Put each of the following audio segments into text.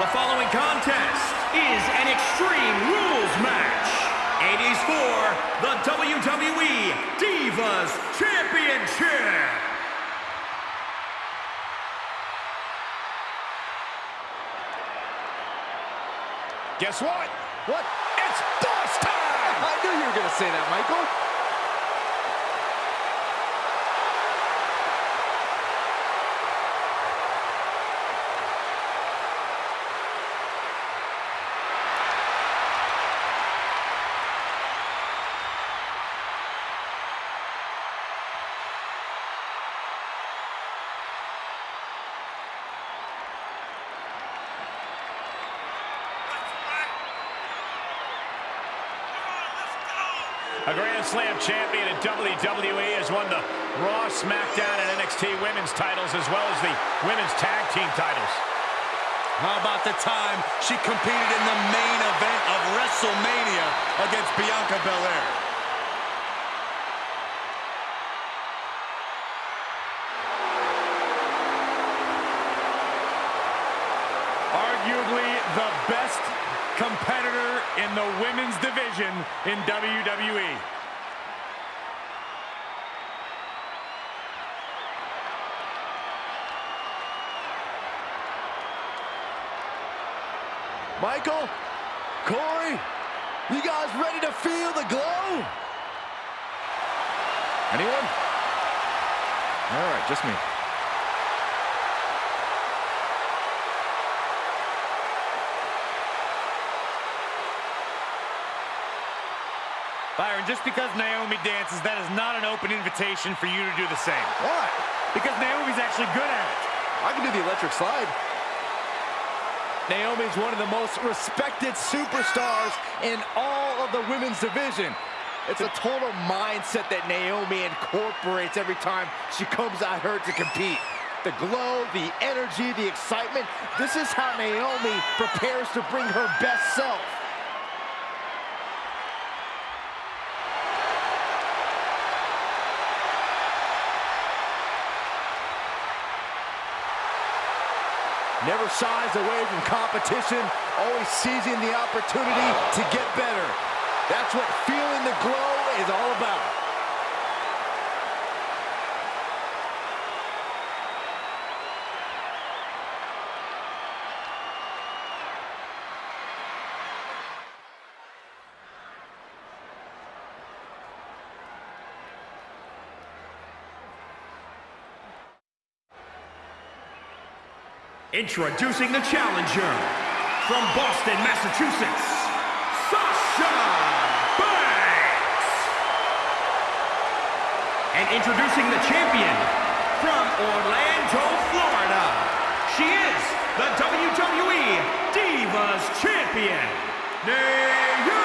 The following contest is an Extreme Rules match. It is for the WWE Divas Championship. Guess what? What? It's boss time! I knew you were going to say that, Michael. A Grand Slam champion in WWE has won the Raw, SmackDown, and NXT women's titles as well as the women's tag team titles. How about the time she competed in the main event of WrestleMania against Bianca Belair? Arguably the best competitor in the women's division in E. WWE. Michael, Corey, you guys ready to feel the glow? Anyone? All right, just me. Byron, just because Naomi dances, that is not an open invitation for you to do the same. Why? Because Naomi's actually good at it. I can do the electric slide. Naomi's one of the most respected superstars in all of the women's division. It's a total mindset that Naomi incorporates every time she comes out here to compete. The glow, the energy, the excitement. This is how Naomi prepares to bring her best self. Never shies away from competition, always seizing the opportunity to get better. That's what feeling the glow is all about. Introducing the challenger from Boston, Massachusetts, Sasha Banks. And introducing the champion from Orlando, Florida. She is the WWE Divas Champion, Naomi.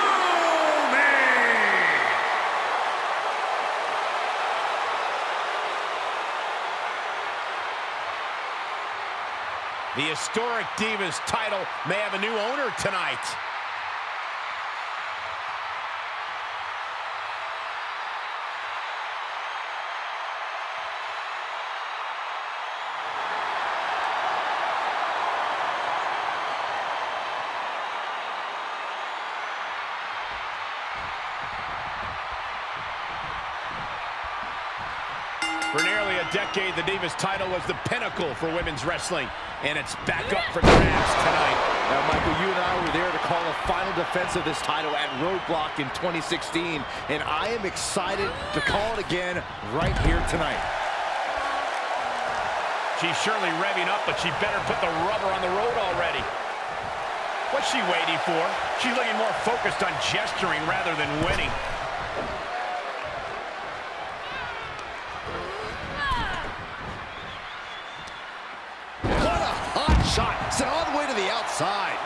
The historic Divas title may have a new owner tonight. Decade, the Divas title was the pinnacle for women's wrestling, and it's back up for grabs tonight. Now, Michael, you and I were there to call a final defense of this title at Roadblock in 2016, and I am excited to call it again right here tonight. She's surely revving up, but she better put the rubber on the road already. What's she waiting for? She's looking more focused on gesturing rather than winning. What a hot shot! Sent all the way to the outside.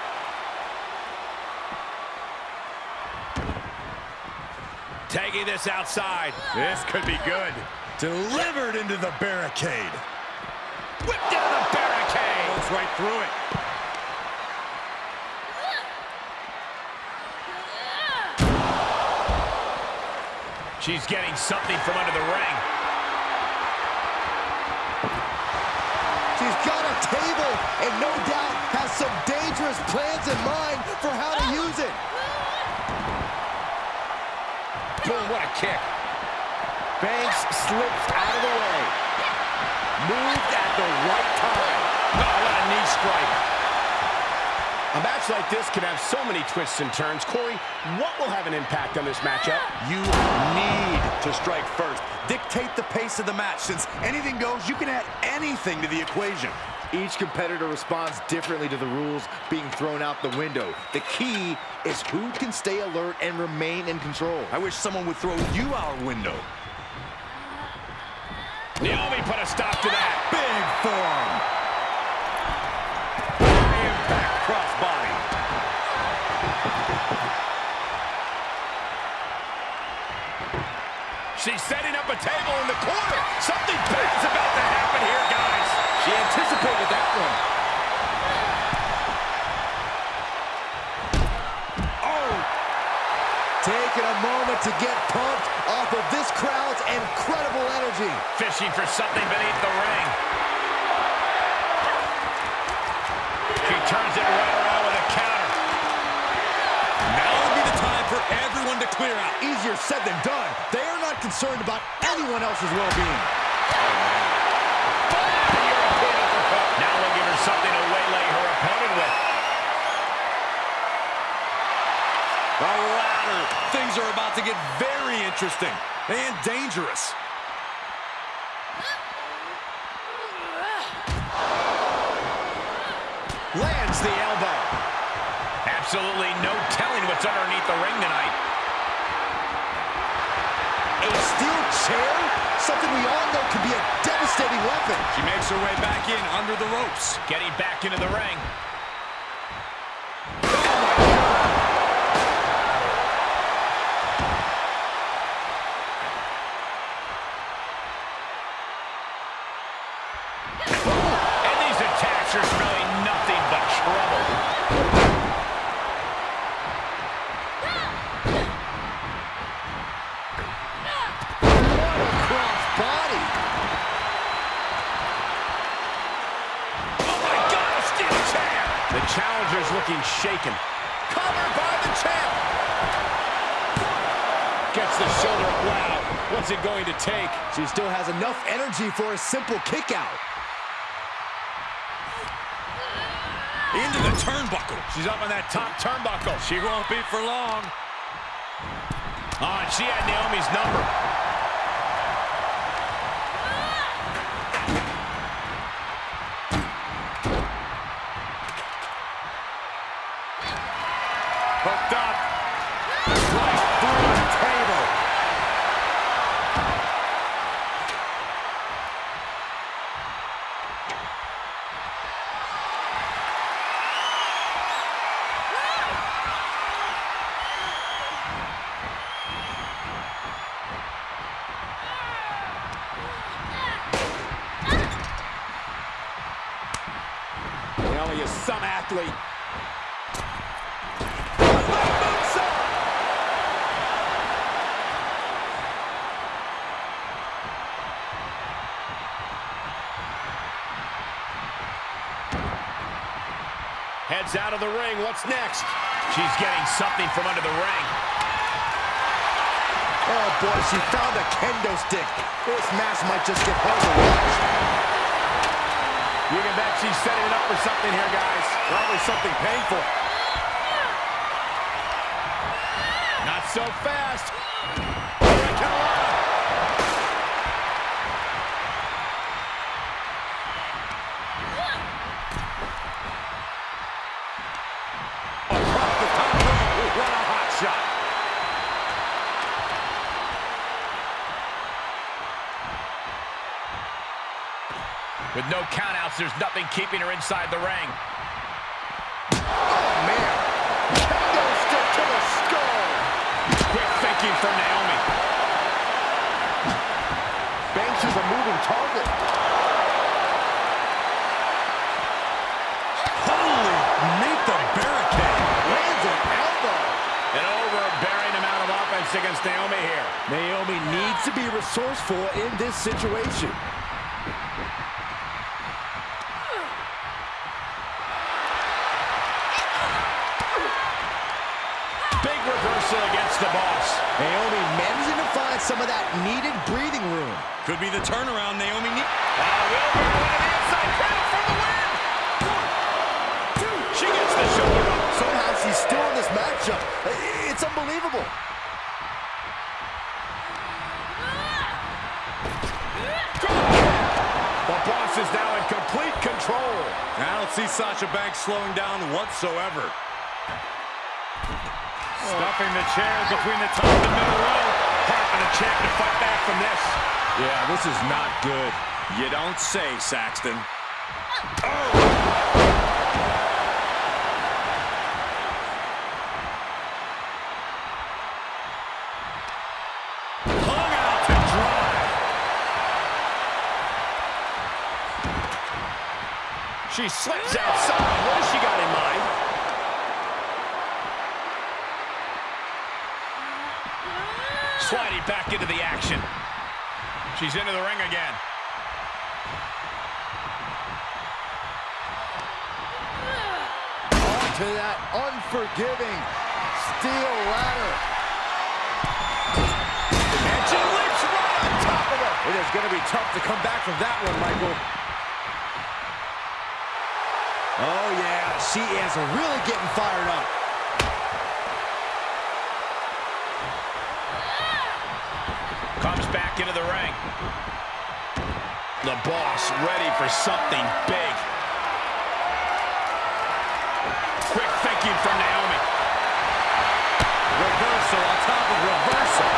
Taking this outside. This could be good. Delivered into the barricade. Whipped into the barricade. Goes right through it. She's getting something from under the ring. She's got a table and no doubt has some dangerous plans in mind for how to use it. Boom, what a kick. Banks slips out of the way. Moved at the right time. Oh, what a knee strike. A match like this can have so many twists and turns. Corey, what will have an impact on this matchup? You need to strike first. Dictate the pace of the match. Since anything goes, you can add anything to the equation. Each competitor responds differently to the rules being thrown out the window. The key is who can stay alert and remain in control. I wish someone would throw you out a window. Naomi put a stop to that. Big form. Table in the corner. Something bad's about to happen here, guys. She anticipated that one. Oh, Taking a moment to get pumped off of this crowd's incredible energy. fishing for something beneath the ring. She turns it right around clear out. Easier said than done. They are not concerned about anyone else's well-being. Now we'll give her something to waylay her opponent with. The ladder. Things are about to get very interesting and dangerous. Lands the elbow. Absolutely no telling what's underneath the ring tonight. A steel chair? Something we all know can be a devastating weapon. She makes her way back in under the ropes. Getting back into the ring. Challenger's looking shaken. Covered by the champ! Gets the shoulder. Wow, what's it going to take? She still has enough energy for a simple kick out. Into the turnbuckle. She's up on that top turnbuckle. She won't be for long. Oh, and she had Naomi's number. Athlete. Heads out of the ring. What's next? She's getting something from under the ring. Oh boy, she found a kendo stick. This match might just get hard to watch. You can bet she's setting it up for something here, guys. Probably something painful. Not so fast. With no countouts, there's nothing keeping her inside the ring. To the skull. Quick thinking from Naomi. Banks is a moving target. Holy, meet the barricade. Lands an elbow. An overbearing amount of offense against Naomi here. Naomi needs to be resourceful in this situation. reversal against the boss. Naomi managing to find some of that needed breathing room. Could be the turnaround Naomi needs. Uh, wheelbarrow into the inside cradle for the win. One, two. She gets the shoulder up. Somehow she's still in this matchup. It's unbelievable. The boss is now in complete control. I don't see Sasha Banks slowing down whatsoever. Stuffing the chairs between the top and middle row. Hard for the champ to fight back from this. Yeah, this is not good. You don't say, Saxton. Hung out to dry. She slips outside. What has she got in mind? Sliding back into the action. She's into the ring again. Onto that unforgiving steel ladder. And she leaps right on top of her. It is going to be tough to come back from that one, Michael. Oh, yeah. She is really getting fired up. Comes back into the ring. The boss ready for something big. Quick thinking from Naomi. Reversal on top of reversal.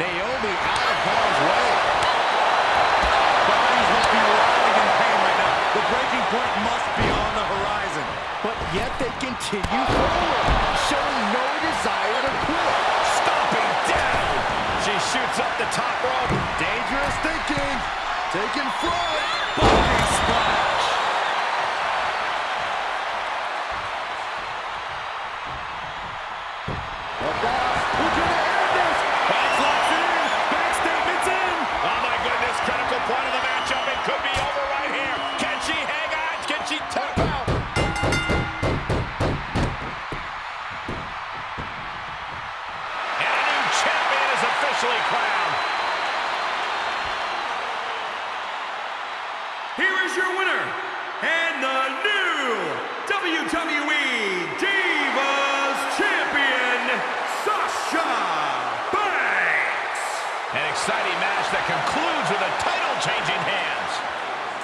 Naomi out of harm's way. Bodies must be writhing in pain right now. The breaking point must be on the horizon. But yet they continue the top rope. Is your winner, and the new WWE Divas Champion, Sasha Banks. An exciting match that concludes with a title changing hands.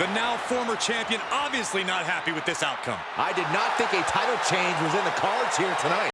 The now former champion obviously not happy with this outcome. I did not think a title change was in the cards here tonight.